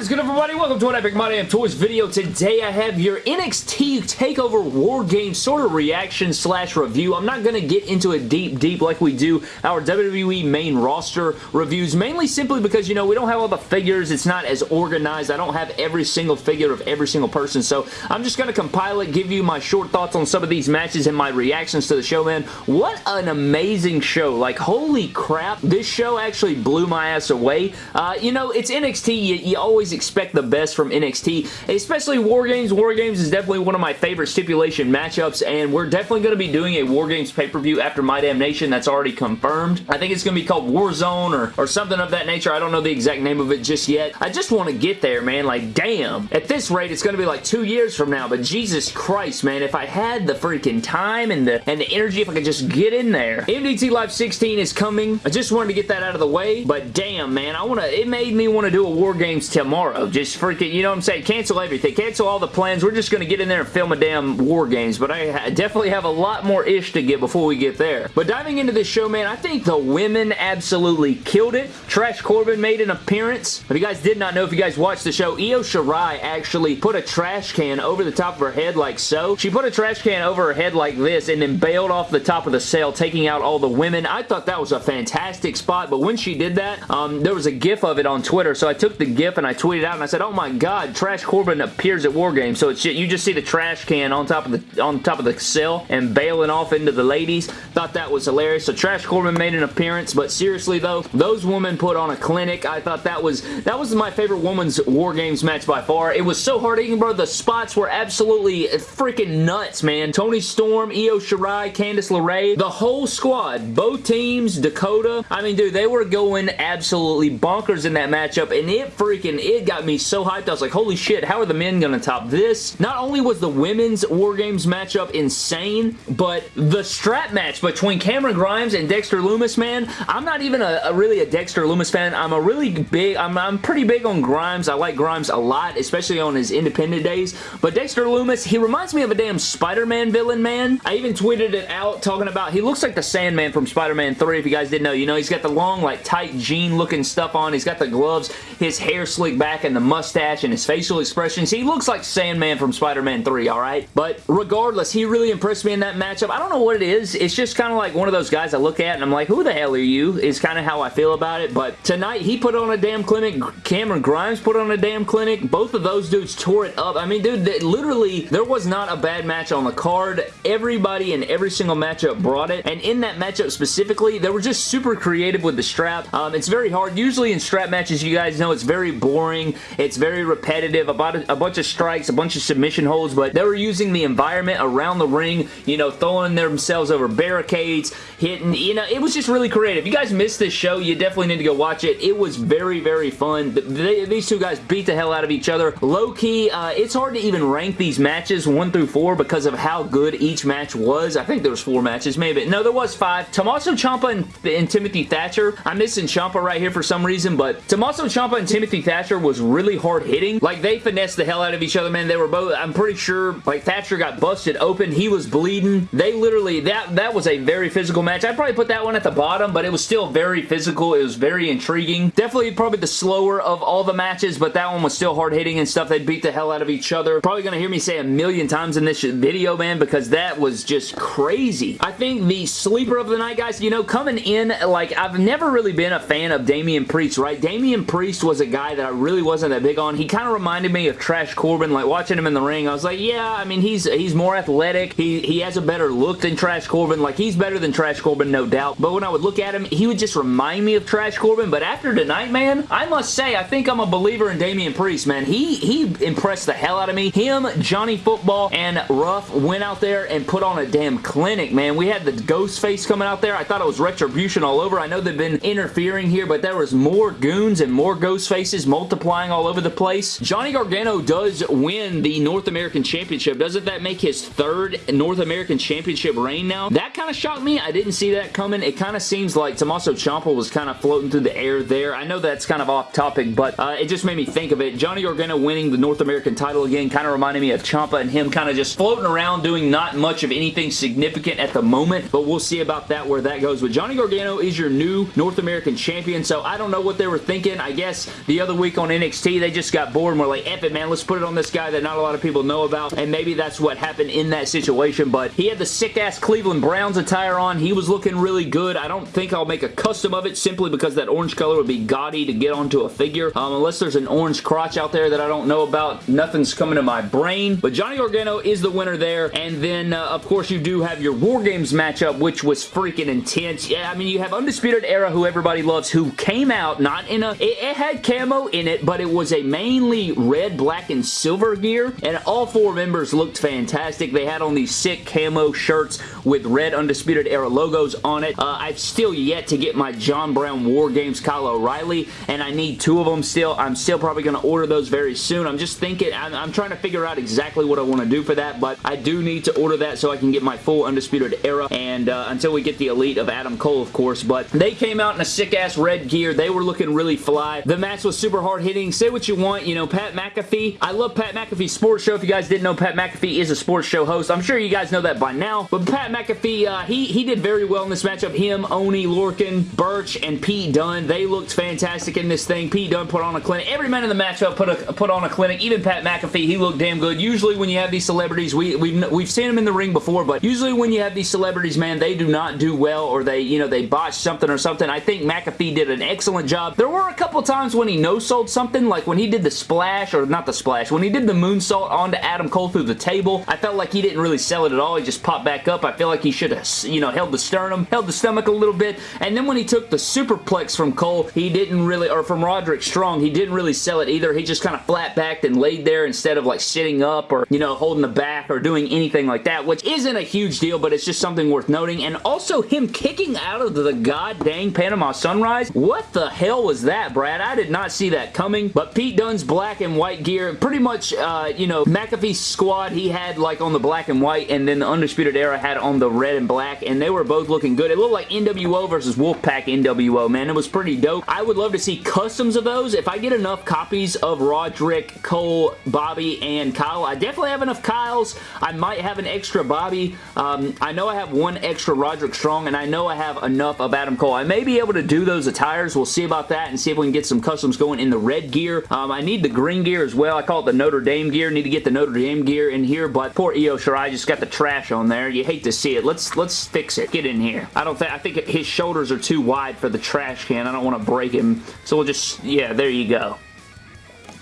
Is good everybody? Welcome to an Epic My Damn Toys video. Today I have your NXT TakeOver War Game sort of reaction slash review. I'm not going to get into it deep, deep like we do our WWE main roster reviews, mainly simply because, you know, we don't have all the figures. It's not as organized. I don't have every single figure of every single person, so I'm just going to compile it, give you my short thoughts on some of these matches and my reactions to the show, man. What an amazing show. Like, holy crap. This show actually blew my ass away. Uh, you know, it's NXT. You, you always always expect the best from NXT, especially War Games. War Games is definitely one of my favorite stipulation matchups, and we're definitely going to be doing a War Games pay-per-view after My Damn Nation. That's already confirmed. I think it's going to be called Warzone or, or something of that nature. I don't know the exact name of it just yet. I just want to get there, man. Like, damn. At this rate, it's going to be like two years from now, but Jesus Christ, man. If I had the freaking time and the, and the energy, if I could just get in there. MDT Live 16 is coming. I just wanted to get that out of the way, but damn, man. I want to, it made me want to do a War Games tomorrow. Just freaking, you know what I'm saying? Cancel everything. Cancel all the plans. We're just going to get in there and film a damn War Games, but I definitely have a lot more ish to get before we get there. But diving into this show, man, I think the women absolutely killed it. Trash Corbin made an appearance. If you guys did not know, if you guys watched the show, Io Shirai actually put a trash can over the top of her head like so. She put a trash can over her head like this and then bailed off the top of the cell, taking out all the women. I thought that was a fantastic spot, but when she did that, um, there was a gif of it on Twitter, so I took the gif and I tweeted out and I said, oh my god, Trash Corbin appears at War Games. So it's you just see the trash can on top of the on top of the cell and bailing off into the ladies. Thought that was hilarious. So Trash Corbin made an appearance, but seriously though, those women put on a clinic. I thought that was that was my favorite women's War Games match by far. It was so hard hitting, bro. The spots were absolutely freaking nuts, man. Toni Storm, Io Shirai, Candice LeRae, the whole squad, both teams, Dakota. I mean, dude, they were going absolutely bonkers in that matchup, and it freaking, it got me so hyped. I was like, holy shit, how are the men going to top this? Not only was the women's War Games matchup insane, but the strap match between Cameron Grimes and Dexter Lumis, man, I'm not even a, a really a Dexter Lumis fan. I'm a really big, I'm, I'm pretty big on Grimes. I like Grimes a lot, especially on his independent days, but Dexter Lumis, he reminds me of a damn Spider-Man villain, man. I even tweeted it out talking about, he looks like the Sandman from Spider-Man 3, if you guys didn't know. You know, he's got the long, like, tight jean looking stuff on. He's got the gloves, his hair slicked back, and the the mustache and his facial expressions. He looks like Sandman from Spider-Man 3, alright? But regardless, he really impressed me in that matchup. I don't know what it is. It's just kind of like one of those guys I look at and I'm like, who the hell are you? Is kind of how I feel about it. But tonight, he put on a damn clinic. Cameron Grimes put on a damn clinic. Both of those dudes tore it up. I mean, dude, they, literally, there was not a bad match on the card. Everybody in every single matchup brought it. And in that matchup specifically, they were just super creative with the strap. Um, it's very hard. Usually in strap matches, you guys know it's very boring. It's very repetitive, about a, a bunch of strikes, a bunch of submission holds, but they were using the environment around the ring, you know, throwing themselves over barricades, hitting, you know, it was just really creative. You guys missed this show, you definitely need to go watch it. It was very, very fun. They, these two guys beat the hell out of each other. Low-key, uh, it's hard to even rank these matches 1 through 4 because of how good each match was. I think there was 4 matches, maybe. No, there was 5. Tommaso Ciampa and, and Timothy Thatcher. I'm missing Ciampa right here for some reason, but Tommaso Ciampa and Timothy Thatcher was really hard hitting. Like, they finessed the hell out of each other, man. They were both, I'm pretty sure, like, Thatcher got busted open. He was bleeding. They literally, that, that was a very physical match. I'd probably put that one at the bottom, but it was still very physical. It was very intriguing. Definitely probably the slower of all the matches, but that one was still hard hitting and stuff. They beat the hell out of each other. Probably gonna hear me say a million times in this video, man, because that was just crazy. I think the sleeper of the night, guys, you know, coming in, like, I've never really been a fan of Damian Priest, right? Damian Priest was a guy that I really wasn't that big on. He kind of reminded me of Trash Corbin, like watching him in the ring. I was like, yeah, I mean, he's he's more athletic. He, he has a better look than Trash Corbin. Like, he's better than Trash Corbin, no doubt. But when I would look at him, he would just remind me of Trash Corbin. But after tonight, man, I must say, I think I'm a believer in Damian Priest, man. He, he impressed the hell out of me. Him, Johnny Football, and Ruff went out there and put on a damn clinic, man. We had the ghost face coming out there. I thought it was Retribution all over. I know they've been interfering here, but there was more goons and more ghost faces multiplying all over the place. Johnny Gargano does win the North American Championship. Doesn't that make his third North American Championship reign now? That kind of shocked me. I didn't see that coming. It kind of seems like Tommaso Ciampa was kind of floating through the air there. I know that's kind of off topic, but uh, it just made me think of it. Johnny Gargano winning the North American title again kind of reminded me of Ciampa and him kind of just floating around doing not much of anything significant at the moment, but we'll see about that where that goes. But Johnny Gargano is your new North American champion, so I don't know what they were thinking. I guess the other week on NXT. They just got bored and were like, F it, man. Let's put it on this guy that not a lot of people know about. And maybe that's what happened in that situation. But he had the sick-ass Cleveland Browns attire on. He was looking really good. I don't think I'll make a custom of it simply because that orange color would be gaudy to get onto a figure. Um, unless there's an orange crotch out there that I don't know about. Nothing's coming to my brain. But Johnny Gargano is the winner there. And then, uh, of course, you do have your War Games matchup, which was freaking intense. Yeah, I mean, you have Undisputed Era, who everybody loves, who came out not in a... It, it had camo in but it was a mainly red, black, and silver gear. And all four members looked fantastic. They had on these sick camo shirts with red Undisputed Era logos on it. Uh, I've still yet to get my John Brown War Games Kyle O'Reilly, and I need two of them still. I'm still probably going to order those very soon. I'm just thinking, I'm, I'm trying to figure out exactly what I want to do for that, but I do need to order that so I can get my full Undisputed Era, and uh, until we get the Elite of Adam Cole, of course, but they came out in a sick-ass red gear. They were looking really fly. The match was super hard-hitting. Say what you want, you know, Pat McAfee. I love Pat McAfee's sports show. If you guys didn't know, Pat McAfee is a sports show host. I'm sure you guys know that by now, but Pat McAfee, uh, he, he did very well in this matchup. Him, Oney, Lorcan, Burch, and Pete Dunne, they looked fantastic in this thing. Pete Dunne put on a clinic. Every man in the matchup put, a, put on a clinic. Even Pat McAfee, he looked damn good. Usually when you have these celebrities, we, we've, we've seen them in the ring before, but usually when you have these celebrities, man, they do not do well or they, you know, they botch something or something. I think McAfee did an excellent job. There were a couple times when he no-sold something, like when he did the splash, or not the splash, when he did the moonsault onto Adam Cole through the table, I felt like he didn't really sell it at all. He just popped back up. I feel like he should have, you know, held the sternum, held the stomach a little bit, and then when he took the superplex from Cole, he didn't really, or from Roderick Strong, he didn't really sell it either. He just kind of flat backed and laid there instead of like sitting up or, you know, holding the back or doing anything like that, which isn't a huge deal, but it's just something worth noting. And also him kicking out of the god dang Panama Sunrise. What the hell was that, Brad? I did not see that coming, but Pete Dunne's black and white gear, pretty much, uh, you know, McAfee's squad, he had like on the black and white, and then the Undisputed Era had on the red and black, and they were both looking good. It looked like NWO versus Wolfpack NWO, man. It was pretty dope. I would love to see customs of those. If I get enough copies of Roderick, Cole, Bobby, and Kyle, I definitely have enough Kyles. I might have an extra Bobby. Um, I know I have one extra Roderick Strong, and I know I have enough of Adam Cole. I may be able to do those attires. We'll see about that and see if we can get some customs going in the red gear. Um, I need the green gear as well. I call it the Notre Dame gear. Need to get the Notre Dame gear in here, but poor Io Shirai just got the trash on there. You hate to see it. Let's let's fix it. Get in here. I don't think I think his shoulders are too wide for the trash can. I don't want to break him. So we'll just yeah, there you go.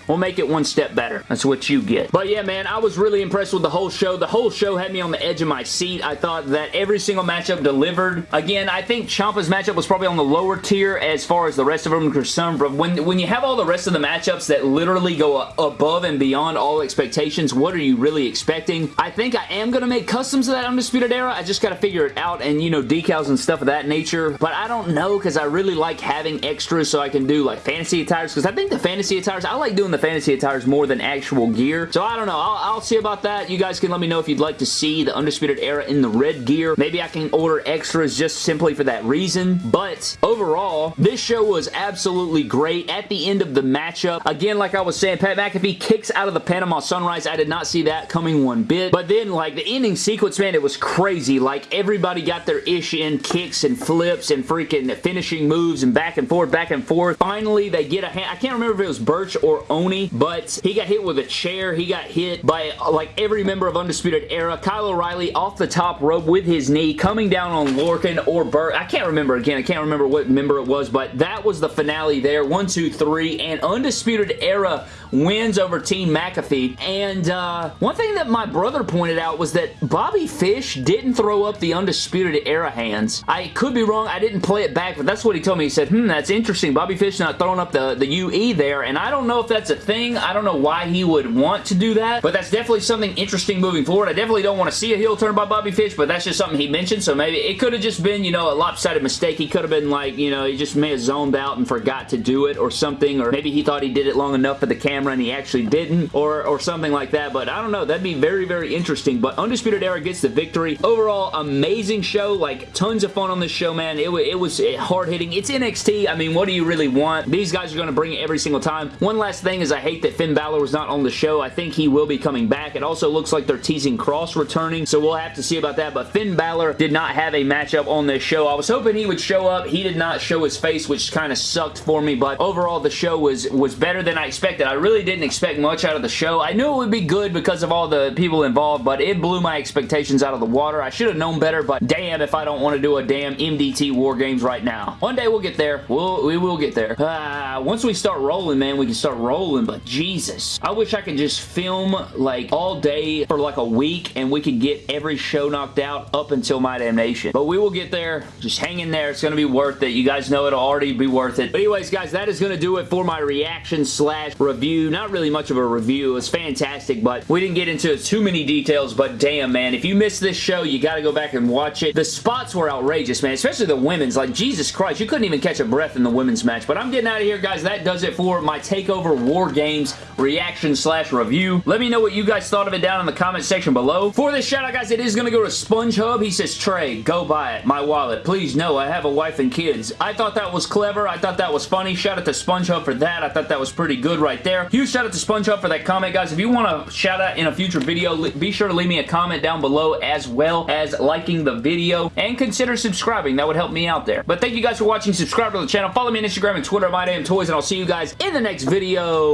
We'll make it one step better. That's what you get. But yeah, man, I was really impressed with the whole show. The whole show had me on the edge of my seat. I thought that every single matchup delivered. Again, I think Ciampa's matchup was probably on the lower tier as far as the rest of them are concerned, but when, when you have all the rest of the matchups that literally go above and beyond all expectations, what are you really expecting? I think I am going to make customs of that Undisputed Era. I just got to figure it out and, you know, decals and stuff of that nature, but I don't know because I really like having extras so I can do, like, fantasy attires because I think the fantasy attires, I like doing the the fantasy attires more than actual gear. So I don't know. I'll, I'll, see about that. You guys can let me know if you'd like to see the Undisputed Era in the red gear. Maybe I can order extras just simply for that reason. But overall, this show was absolutely great. At the end of the matchup, again, like I was saying, Pat McAfee kicks out of the Panama Sunrise. I did not see that coming one bit. But then, like, the ending sequence, man, it was crazy. Like, everybody got their ish in, kicks and flips and freaking finishing moves and back and forth, back and forth. Finally, they get a hand. I can't remember if it was Burch or But he got hit with a chair. He got hit by like every member of Undisputed Era. Kyle O'Reilly off the top rope with his knee coming down on Lorcan or Burch. I can't remember again. I can't remember what member it was, but that was the finale there. One, two, three, and Undisputed Era wins over Team McAfee. And uh, one thing that my brother pointed out was that Bobby Fish didn't throw up the Undisputed Era hands. I could be wrong. I didn't play it back, but that's what he told me. He said, hmm, that's interesting. Bobby Fish not throwing up the, the UE there, and I don't know if that's a thing. I don't know why he would want to do that, but that's definitely something interesting moving forward. I definitely don't want to see a heel turn by Bobby Fish, but that's just something he mentioned, so maybe it could have just been, you know, a lopsided mistake. He could have been like, you know, he just may have zoned out and forgot to do it or something, or maybe he thought he did it long enough for the camera and he actually didn't or, or something like that, but I don't know. That'd be very, very interesting, but Undisputed Era gets the victory. Overall, amazing show. Like, tons of fun on this show, man. It, it was hard-hitting. It's NXT. I mean, what do you really want? These guys are going to bring it every single time. One last thing is I hate that Finn Balor was not on the show. I think he will be coming back. It also looks like they're teasing Kross returning, so we'll have to see about that, but Finn Balor did not have a matchup on this show. I was hoping he would show up. He did not show his face, which kind of sucked for me, but overall the show was, was better than I expected. I really didn't expect much out of the show. I knew it would be good because of all the people involved, but it blew my expectations out of the water. I should have known better, but damn if I don't want to do a damn MDT War Games right now. One day we'll get there. We'll, we will get there. Uh, once we start rolling, man, we can start rolling, but Jesus. I wish I could just film like all day for like a week and we could get every show knocked out up until My Damnation. But we will get there. Just hang in there. It's going to be worth it. You guys know it'll already be worth it. But anyways, guys, that is going to do it for my reaction slash review. Not really much of a review. It was fantastic, but we didn't get into too many details, but damn, man. If you missed this show, you got to go back and watch it. The spots were outrageous, man, especially the women's. Like, Jesus Christ, you couldn't even catch a breath in the women's match. But I'm getting out of here, guys. That does it for my TakeOver War Games reaction slash review. Let me know what you guys thought of it down in the comment section below. For this shout out, guys, it is going to go to SpongeHub. He says, Trey, go buy it. My wallet. Please, no, I have a wife and kids. I thought that was clever. I thought that was funny. Shout out to SpongeHub for that. I thought that was pretty good right there. Huge shout out to SpongeHub for that comment, guys. If you want to shout out in a future video, be sure to leave me a comment down below as well as liking the video and consider subscribing. That would help me out there. But thank you guys for watching. Subscribe to the channel. Follow me on Instagram and Twitter, My Damn Toys, and I'll see you guys in the next video.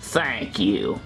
Thank you.